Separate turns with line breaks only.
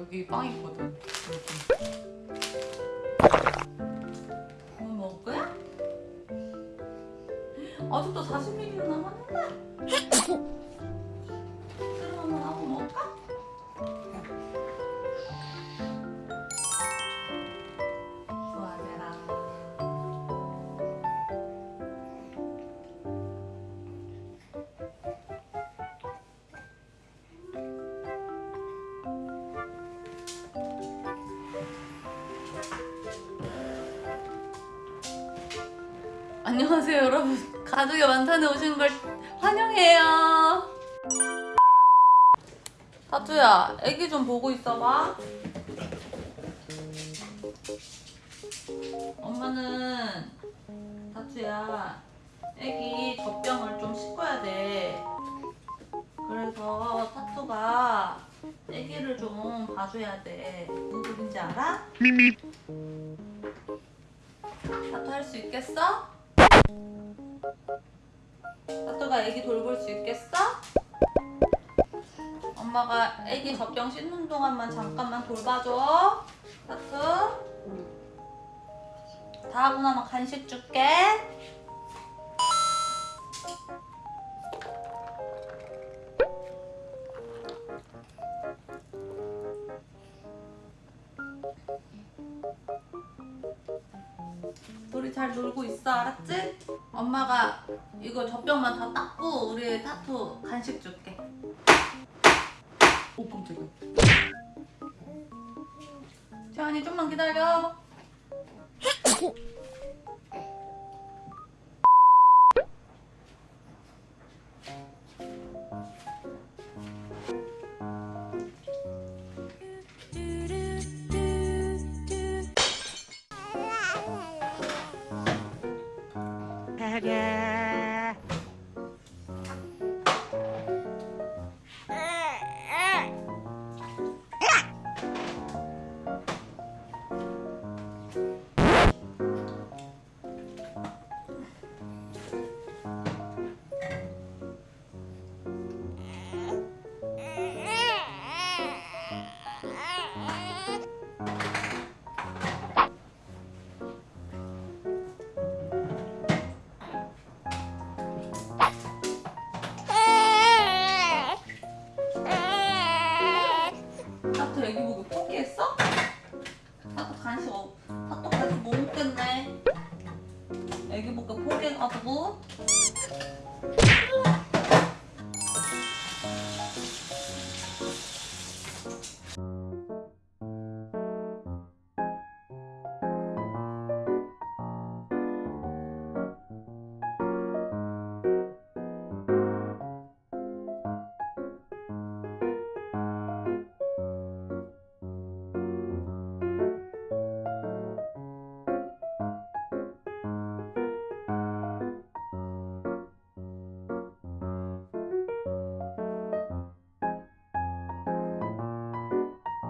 여기 빵 있거든. 뭐 먹을 거야? 아직도 40ml 남았는데? 안녕하세요 여러분. 가족의 만찬에 오신 걸 환영해요. 타투야 애기 좀 보고 있어봐. 엄마는 타투야 애기 젖병을 좀 씻어야 돼. 그래서 타투가 애기를 좀 봐줘야 돼. 소린지 알아?
미미.
타투 할 수 있겠어? 애기 돌볼 수 있겠어? 엄마가 애기 젖병 씻는 동안만 잠깐만 돌봐줘. 타투 다 하고 나면 간식 줄게 우리 잘 놀고 있어 알았지? 엄마가 이거 젖병만 다 닦고 우리 타투 간식 줄게. 오 깜짝이야. 재환이 좀만 기다려 타 타투 간식 없 타투 간식 못 먹겠네? 애기 보고 포기해가지고